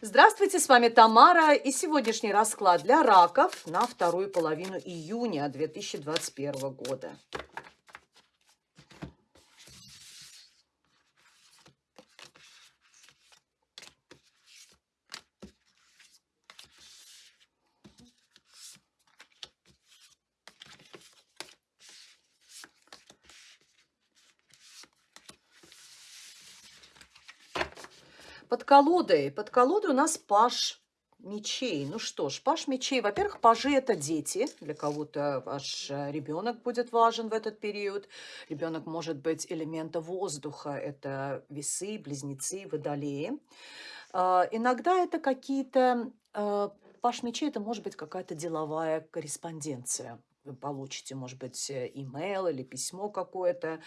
Здравствуйте, с вами Тамара и сегодняшний расклад для раков на вторую половину июня 2021 года. Под колодой, под колодой у нас паш мечей. Ну что ж, паш мечей. Во-первых, пажи – это дети. Для кого-то ваш ребенок будет важен в этот период. Ребенок может быть элемента воздуха. Это весы, близнецы, водолеи. А, иногда это какие-то... Э, паш мечей – это может быть какая-то деловая корреспонденция получите, может быть, э, имейл или письмо какое-то.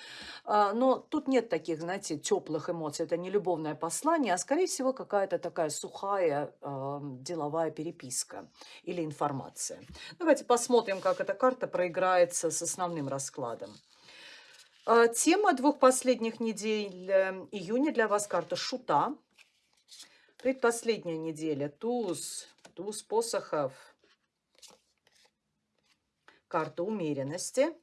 А, но тут нет таких, знаете, теплых эмоций. Это не любовное послание, а, скорее всего, какая-то такая сухая деловая переписка или информация. Давайте посмотрим, как эта карта проиграется с основным раскладом. А, тема двух последних недель э, июня для вас карта Шута. Предпоследняя неделя туз, туз посохов – карта умеренности,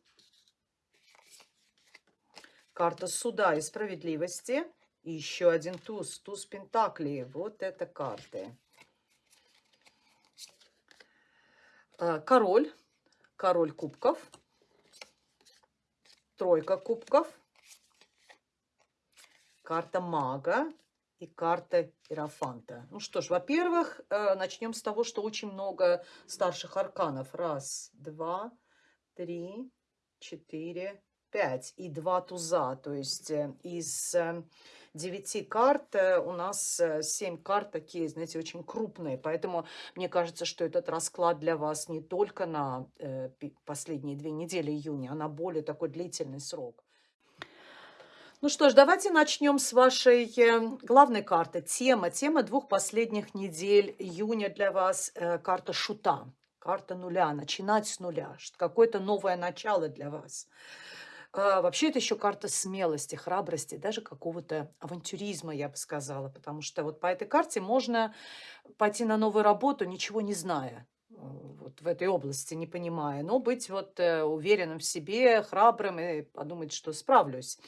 карта суда и справедливости, и еще один туз, туз пентаклей. Вот это карты. А, король, король кубков, тройка кубков, карта мага и карта Иерофанта. Ну что ж, во-первых, э, начнем с того, что очень много старших арканов. Раз, два, три, четыре, пять. И два туза. То есть э, из э, девяти карт у нас семь карт такие, знаете, очень крупные. Поэтому мне кажется, что этот расклад для вас не только на последние две недели июня, а на более такой длительный срок. Ну что ж, давайте начнем с вашей э, главной карты. Тема, тема двух последних недель июня для вас. Э, карта шута, карта нуля, начинать с нуля. Какое-то новое начало для вас. А, вообще это еще карта смелости, храбрости, даже какого-то авантюризма, я бы сказала. Потому что вот по этой карте можно пойти на новую работу, ничего не зная вот в этой области, не понимая, но быть вот уверенным в себе, храбрым и подумать, что справлюсь.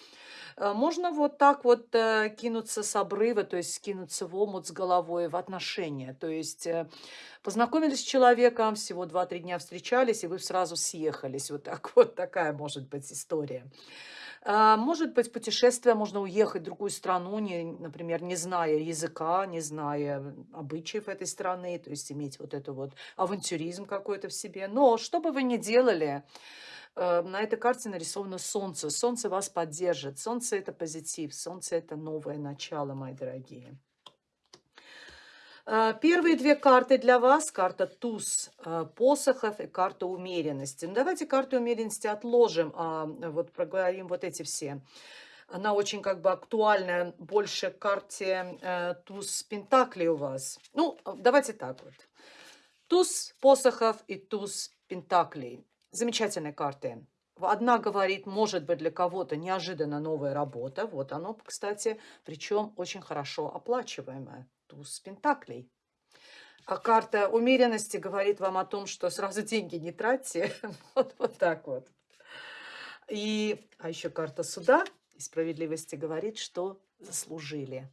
Э, можно вот так вот э, кинуться с обрыва, то есть кинуться в омут с головой в отношения. То есть э, познакомились с человеком, всего 2-3 дня встречались, и вы сразу съехались. Вот так вот такая может быть история. Может быть, путешествие, можно уехать в другую страну, не, например, не зная языка, не зная обычаев этой страны, то есть иметь вот это вот авантюризм какой-то в себе. Но что бы вы ни делали, Э, на этой карте нарисовано солнце. Солнце вас поддержит. Солнце – это позитив. Солнце – это новое начало, мои дорогие. Э, первые две карты для вас. Карта туз э, посохов и карта умеренности. Ну, давайте карту умеренности отложим, а вот проговорим вот эти все. Она очень как бы актуальная, больше карте э, туз пентаклей у вас. Ну, давайте так вот. Туз посохов и туз пентаклей. Замечательные карты. Одна говорит, может быть, для кого-то неожиданно новая работа. Вот оно, кстати, причем очень хорошо оплачиваемая. Туз Пентаклей. А карта умеренности говорит вам о том, что сразу деньги не тратьте. вот, вот так вот. И, а еще карта суда и справедливости говорит, что заслужили.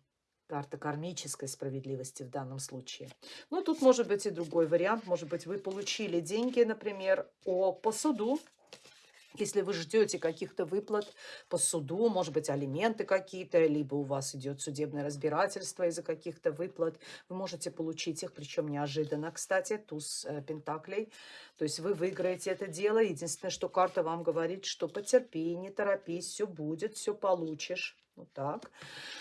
Карта кармической справедливости в данном случае. Но тут может быть и другой вариант. Может быть, вы получили деньги, например, по суду. Если вы ждете каких-то выплат по суду, может быть, алименты какие-то, либо у вас идет судебное разбирательство из-за каких-то выплат, вы можете получить их, причем неожиданно, кстати, туз э, пентаклей. То есть вы выиграете это дело. Единственное, что карта вам говорит, что потерпи, не торопись, все будет, все получишь. Вот так.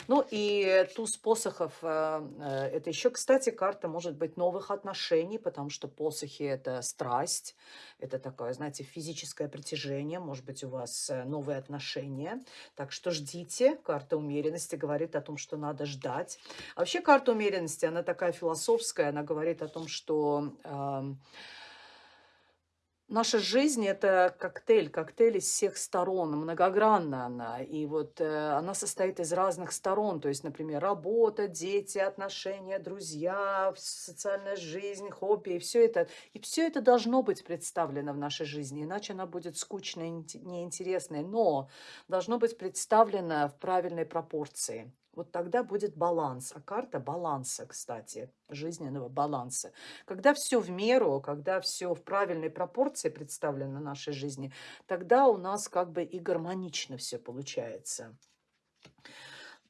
Ну и туз посохов, э, э, это еще, кстати, карта может быть новых отношений, потому что посохи – это страсть, это такое, знаете, физическое притяжение, может быть, у вас э, новые отношения. Так что ждите. Карта умеренности говорит о том, что надо ждать. А вообще карта умеренности, она такая философская, она говорит о том, что... Э, Наша жизнь- это коктейль, коктейль из всех сторон, многогранна она. И вот, э, она состоит из разных сторон. То есть, например, работа, дети, отношения, друзья, социальная жизнь, хобби. И всё это и всё это должно быть представлено в нашей жизни, иначе она будет скучной, неинтересной. Но должно быть представлено в правильной пропорции. Вот тогда будет баланс. А карта баланса, кстати, жизненного баланса. Когда всё в меру, когда всё в правильной пропорции представлено в нашей жизни, тогда у нас как бы и гармонично всё получается.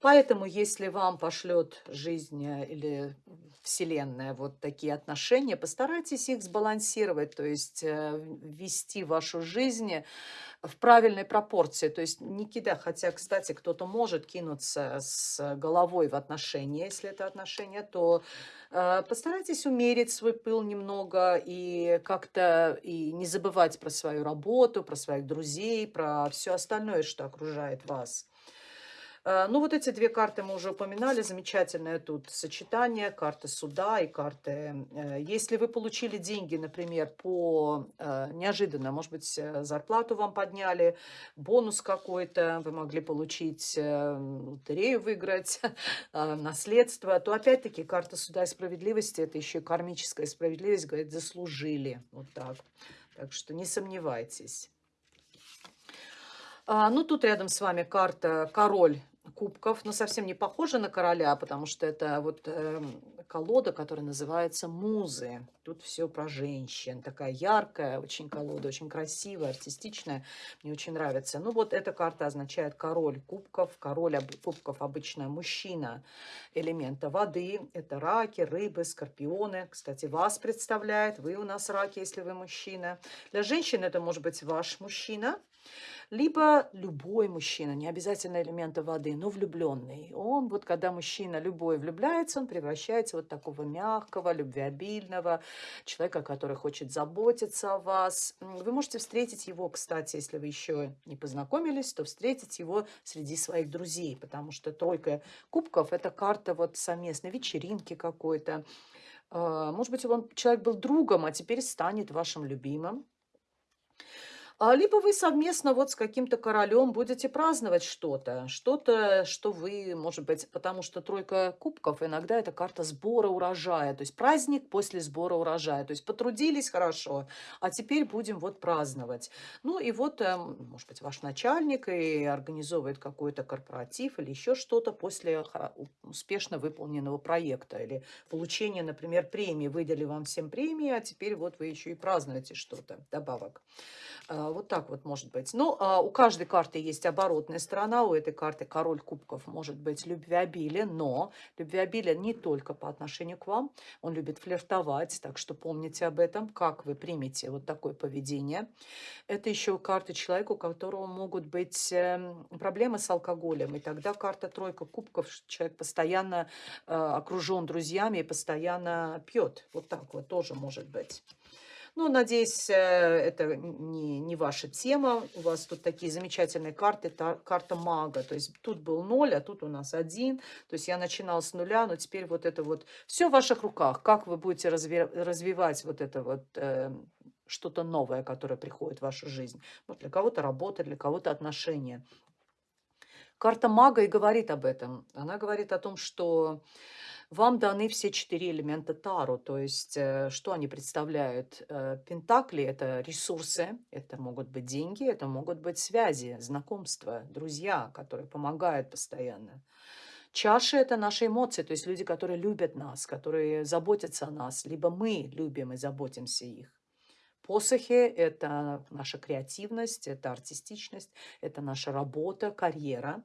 Поэтому, если вам пошлет жизнь, э, или Вселенная вот такие отношения, постарайтесь их сбалансировать, то есть, э, ввести вашу жизнь в правильной пропорции. То есть не кида хотя, кстати, кто-то может кинуться с головой в отношения. Если это отношения, то, э, постарайтесь умерить свой пыл немного и как-то и не забывать про свою работу, про своих друзей, про всё остальное, что окружает вас. Э, ну, вот эти 2 карты мы уже упоминали. Замечательное тут сочетание: карты суда и карты э, если вы получили деньги, например, по э, неожиданно, может быть, зарплату вам подняли, бонус какой-то, вы могли получить, лотерею выиграть, наследство, то опять-таки карта суда и справедливости- это еще и кармическая справедливость, говорит: заслужили. Вот так. Так что не сомневайтесь. А, ну, тут рядом с вами карта король кубков, но совсем не похожа на короля, потому что это вот, эм, колода, которая называется "Музы". Тут всё про женщин. Такая яркая очень колода, очень красивая, артистичная. Мне очень нравится. Ну, вот эта карта означает король кубков. Король кубков обычно мужчина элемента воды. Это раки, рыбы, скорпионы. Кстати, вас представляет. Вы у нас раки, если вы мужчина. Для женщин это может быть ваш мужчина, либо любой мужчина, не обязательно элемента воды, но влюблённый. Он вот, когда мужчина любой влюбляется, он превращается вот такого мягкого, любвеобильного человека, который хочет заботиться о вас. Вы можете встретить его, кстати, если вы ещё не познакомились, то встретить его среди своих друзей, потому что тройка кубков- это карта вот совместной вечеринки какой-то. А, может быть, он человек был другом, а теперь станет вашим любимым. А, либо вы совместно вот с каким-то королем будете праздновать что-то. Что-то, что вы, может быть потому что тройка кубков иногда- это карта сбора урожая. То есть праздник после сбора урожая. То есть потрудились хорошо, а теперь будем вот праздновать. Ну и вот, эм, может быть, ваш начальник и организовывает какой-то корпоратив или еще что-то после успешно выполненного проекта или получения, например, премии. Выдали вам всем премии, а теперь вот вы еще и празднуете что-то вдобавок. А, вот так вот может быть. Ну, а, у каждой карты есть оборотная сторона. У этой карты король кубков может быть любвеобилен, но любвеобилен не только по отношению к вам. Он любит флиртовать, так что помните об этом, как вы примете вот такое поведение. Это еще карта человека, у которого могут быть, эм, проблемы с алкоголем. И тогда карта тройка кубков, человек постоянно, э, окружен друзьями и постоянно пьет. Вот так вот тоже может быть. Ну, надеюсь, э, это не не ваша тема. У вас тут такие замечательные карты. Та карта мага. То есть тут был 0, а тут у нас 1. То есть я начинала с 0, но теперь вот это вот всё в ваших руках. Как вы будете разве развивать вот это вот, э, что-то новое, которое приходит в вашу жизнь. Вот для кого-то работа, для кого-то отношения. Карта мага и говорит об этом. Она говорит о том, что вам даны все 4 элемента Таро. То есть, э, что они представляют? Э, пентакли- это ресурсы, это могут быть деньги, это могут быть связи, знакомства, друзья, которые помогают постоянно. Чаши- это наши эмоции, то есть люди, которые любят нас, которые заботятся о нас, либо мы любим и заботимся их. Посохи- это наша креативность, это артистичность, это наша работа, карьера,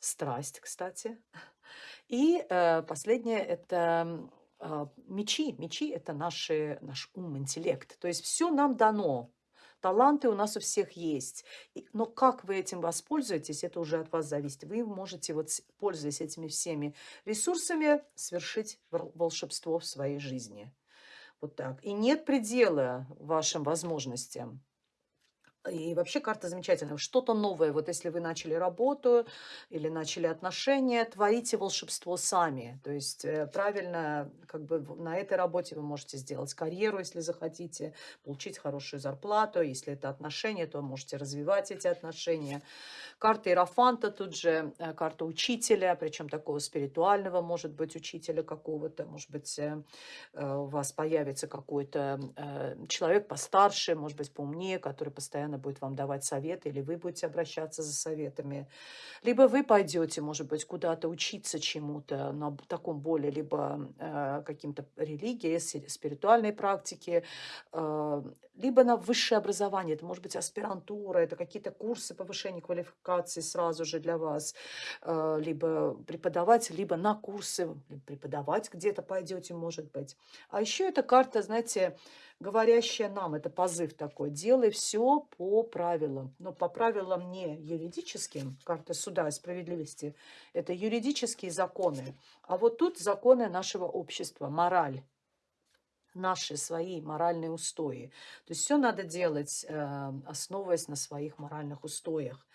страсть, кстати. И, э, последнее- это, а, мечи. Мечи- это наши наш ум, интеллект. То есть всё нам дано. Таланты у нас у всех есть. Но как вы этим воспользуетесь- это уже от вас зависит. Вы можете вот, пользуясь этими всеми ресурсами, свершить вр волшебство в своей жизни. Вот так. И нет предела вашим возможностям. И вообще карта замечательная. Что-то новое. Вот если вы начали работу или начали отношения, творите волшебство сами. То есть э, правильно, как бы на этой работе вы можете сделать карьеру, если захотите, получить хорошую зарплату. Если это отношения, то можете развивать эти отношения. Карта Иерофанта тут же, э, карта учителя, причем такого спиритуального, может быть, учителя какого-то. Может быть, э, у вас появится какой-то человек постарше, может быть, поумнее, который постоянно постоянно будет вам давать советы, или вы будете обращаться за советами. Либо вы пойдете, может быть, куда-то учиться чему-то на таком более, либо э, каким-то религии, спиритуальной практике, э, либо на высшее образование. Это может быть аспирантура, это какие-то курсы повышения квалификации сразу же для вас, э, либо преподавать, либо на курсы преподавать где-то пойдете, может быть. А еще эта карта, знаете, говорящая нам, это позыв такой, делай все по правилам. Но по правилам не юридическим, карта суда и справедливости, это юридические законы. А вот тут законы нашего общества, мораль наши свои моральные устои. То есть все надо делать, э, основываясь на своих моральных устоях.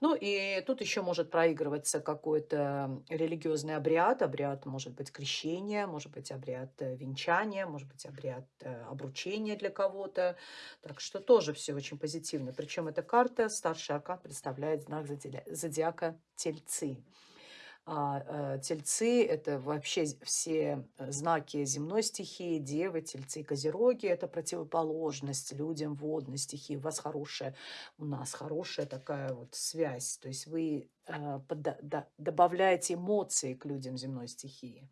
Ну и тут еще может проигрываться какой-то религиозный обряд. Обряд может быть крещение, может быть обряд э, венчания, может быть обряд э, обручения для кого-то. Так что тоже все очень позитивно. Причем эта карта, старший аркан, представляет знак зодиака Тельцы. А, э, тельцы – это вообще все э, знаки земной стихии, девы, тельцы, козероги – это противоположность людям водной стихии. У вас хорошая, у нас хорошая такая вот связь. То есть вы э, добавляете эмоции к людям земной стихии.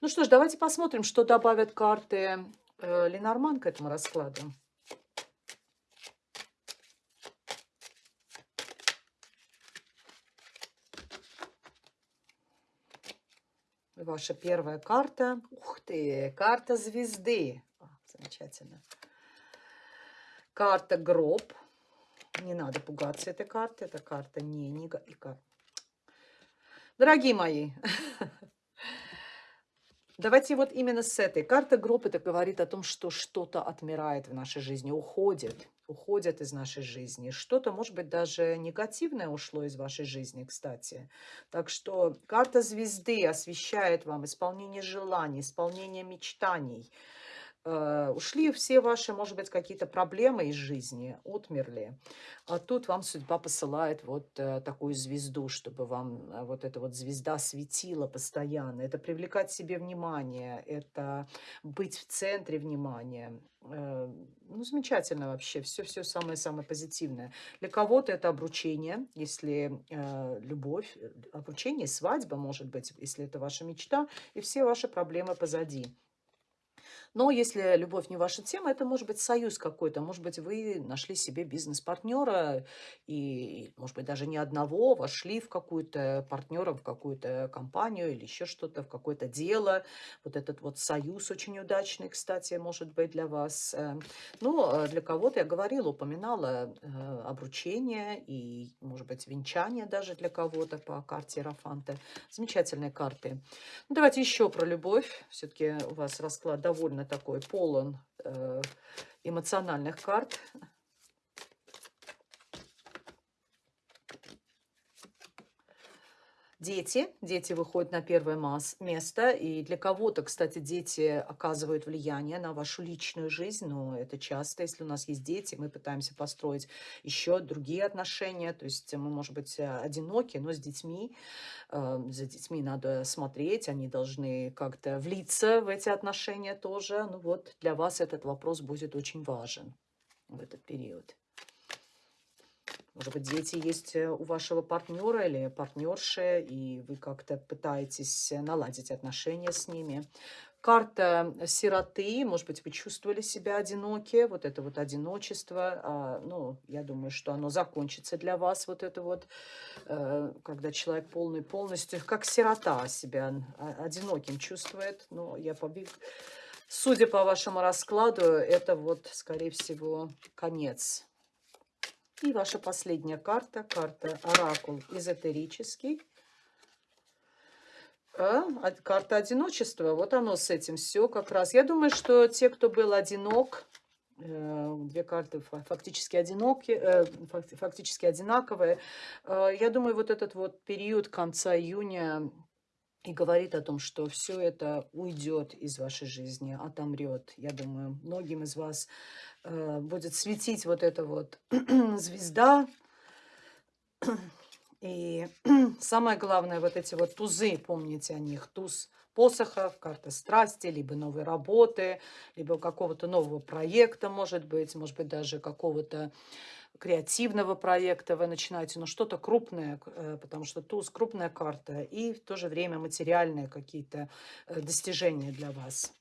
Ну что ж, давайте посмотрим, что добавят карты Ленорман к этому раскладу. Ваша первая карта. Ух ты, карта звезды. О, замечательно. Карта гроб. Не надо пугаться этой карты. Это карта не негатива. Дорогие мои, давайте вот именно с этой. Карта гроб это говорит о том, что что-то отмирает в нашей жизни, уходит уходят из нашей жизни. Что-то, может быть, даже негативное ушло из вашей жизни, кстати. Так что карта звезды освещает вам исполнение желаний, исполнение мечтаний. Э, ушли все ваши, может быть, какие-то проблемы из жизни, отмерли. А тут вам судьба посылает вот э, такую звезду, чтобы вам э, вот эта вот звезда светила постоянно. Это привлекать себе внимание, это быть в центре внимания. Ну, замечательно вообще, все-все самое-самое позитивное. Для кого-то это обручение, если любовь, обручение, свадьба, может быть, если это ваша мечта, и все ваши проблемы позади. Но если любовь не ваша тема, это может быть союз какой-то. Может быть, вы нашли себе бизнес-партнера и, может быть, даже не одного, вошли в какую-то партнера, в какую-то компанию или еще что-то, в какое-то дело. Вот этот вот союз очень удачный, кстати, может быть для вас. Э. Но э, для кого-то, я говорила, упоминала э, обручение и, может быть, венчание даже для кого-то по карте Рафанта. Замечательные карты. Ну, давайте еще про любовь. Все-таки у вас расклад довольно такой полон э, эмоциональных карт. Дети. Дети выходят на первое место. И для кого-то, кстати, дети оказывают влияние на вашу личную жизнь. Но это часто, если у нас есть дети, мы пытаемся построить еще другие отношения. То есть мы, может быть, одиноки, но с детьми. Э, за детьми надо смотреть. Они должны как-то влиться в эти отношения тоже. Ну вот, для вас этот вопрос будет очень важен в этот период. Может быть, дети есть э, у вашего партнера или партнерши, и вы как-то пытаетесь наладить отношения с ними. Карта сироты, может быть, вы чувствовали себя одиноки, вот это вот одиночество, а, ну, я думаю, что оно закончится для вас, вот это вот, э, когда человек полный полностью, как сирота себя одиноким чувствует, но я побег... Судя по вашему раскладу, это вот, скорее всего, конец и ваша последняя карта, карта Оракул эзотерический. А, карта одиночества, вот оно с этим все как раз. Я думаю, что те, кто был одинок, Э, Две карты фа- фактически одиноки, э, фак- фактически одинаковые. Э, Я думаю, вот этот вот период конца июня и говорит о том, что все это уйдет из вашей жизни, отомрет. Я думаю, многим из вас э, будет светить вот эта вот звезда. И самое главное, вот эти вот тузы, помните о них, туз посохов, карта страсти, либо новой работы, либо какого-то нового проекта, может быть, может быть, даже какого-то креативного проекта вы начинаете, но что-то крупное, э, потому что туз крупная карта, и в то же время материальные какие-то э, достижения для вас.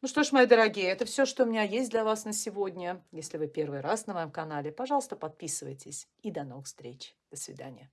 Ну что ж, мои дорогие, это все, что у меня есть для вас на сегодня. Если вы первый раз на моем канале, пожалуйста, подписывайтесь. И до новых встреч. До свидания.